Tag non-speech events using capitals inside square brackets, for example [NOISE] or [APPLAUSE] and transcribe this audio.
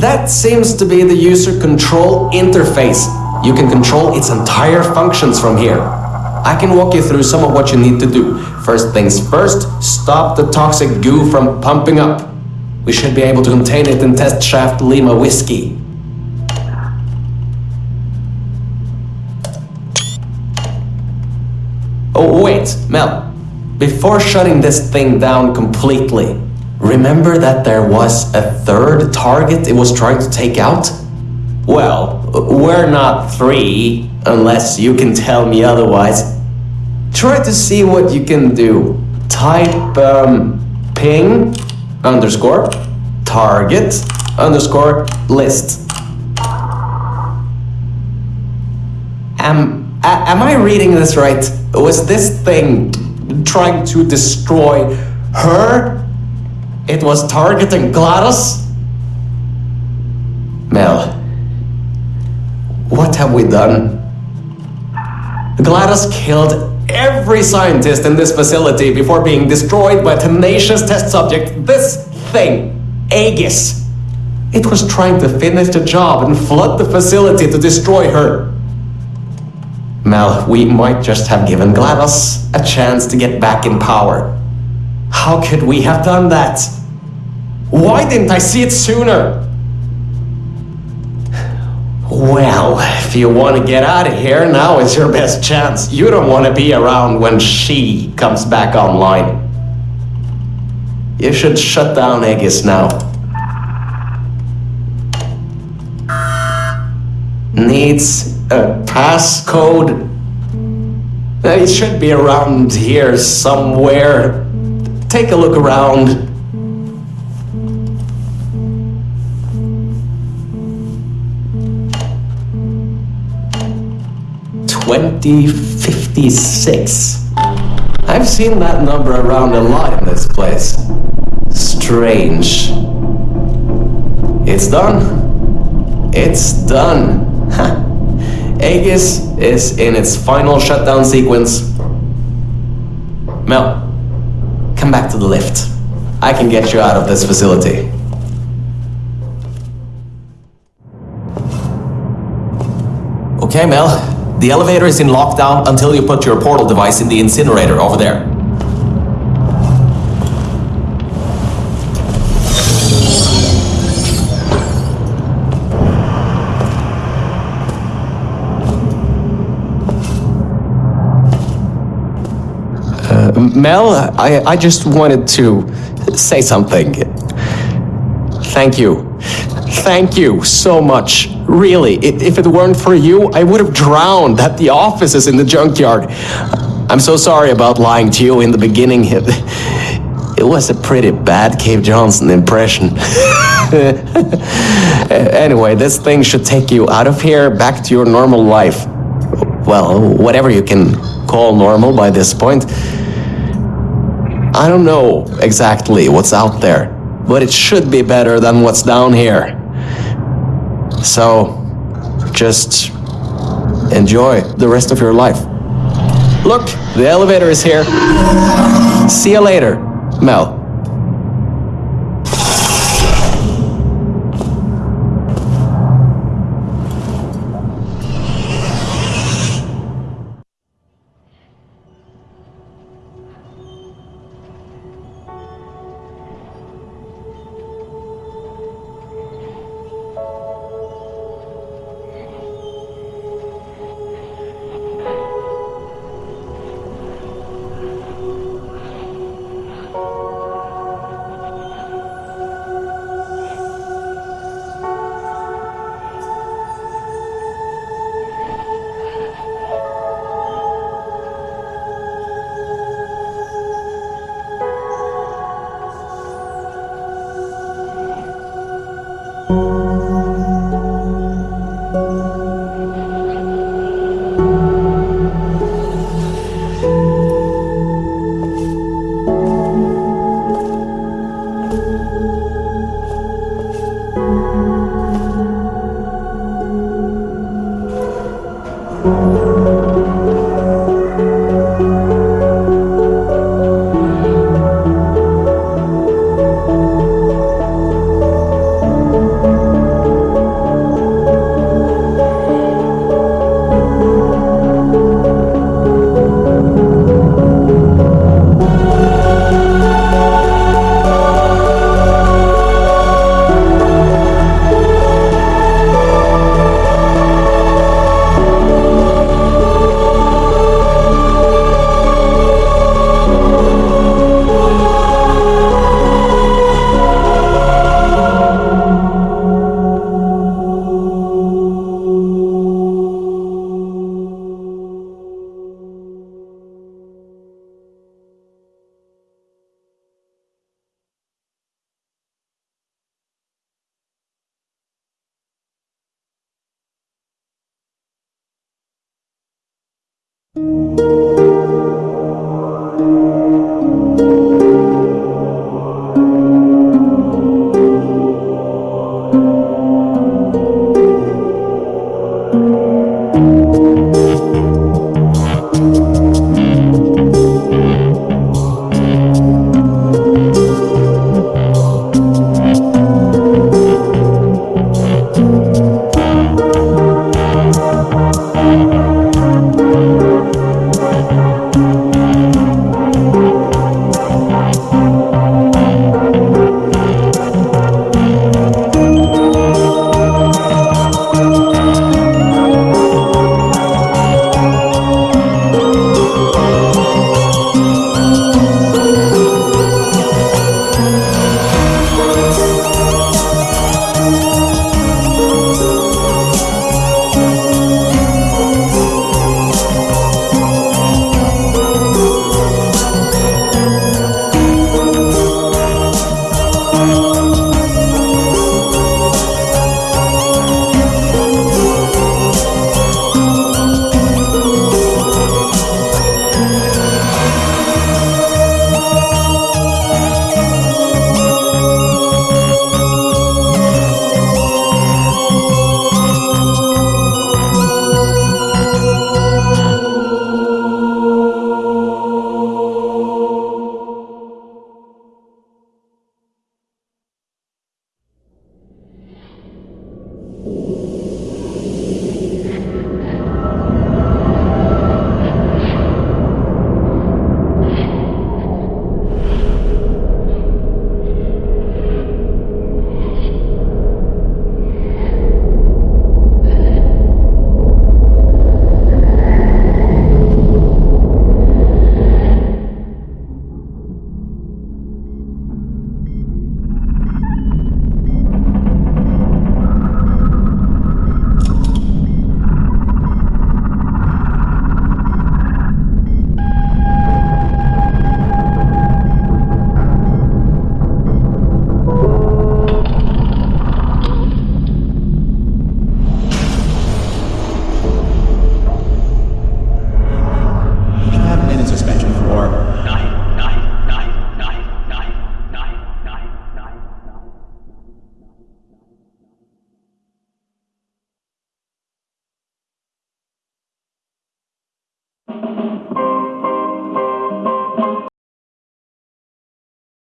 That seems to be the user control interface. You can control its entire functions from here. I can walk you through some of what you need to do. First things first, stop the toxic goo from pumping up. We should be able to contain it in test shaft Lima Whiskey. Oh, wait, Mel. Before shutting this thing down completely, remember that there was a third target it was trying to take out? Well, we're not three, unless you can tell me otherwise. Try to see what you can do. Type um, ping underscore target underscore list. Am, am I reading this right? Was this thing trying to destroy her? It was targeting GLaDOS? Mel, what have we done? GLaDOS killed every scientist in this facility before being destroyed by a tenacious test subject. This thing, Aegis. It was trying to finish the job and flood the facility to destroy her. Mel, we might just have given GLaDOS a chance to get back in power. How could we have done that? Why didn't I see it sooner? Well, if you want to get out of here, now is your best chance. You don't want to be around when she comes back online. You should shut down Aegis now. Needs a passcode. It should be around here somewhere. Take a look around. Twenty fifty six. I've seen that number around a lot in this place. Strange. It's done. It's done. Aegis is in its final shutdown sequence. Mel, come back to the lift. I can get you out of this facility. Okay, Mel. The elevator is in lockdown until you put your portal device in the incinerator over there. Uh, Mel, I, I just wanted to say something. Thank you. Thank you so much. Really, if it weren't for you, I would have drowned at the offices in the junkyard. I'm so sorry about lying to you in the beginning. It, it was a pretty bad Cave Johnson impression. [LAUGHS] anyway, this thing should take you out of here back to your normal life. Well, whatever you can call normal by this point. I don't know exactly what's out there, but it should be better than what's down here. So, just enjoy the rest of your life. Look, the elevator is here. See you later, Mel.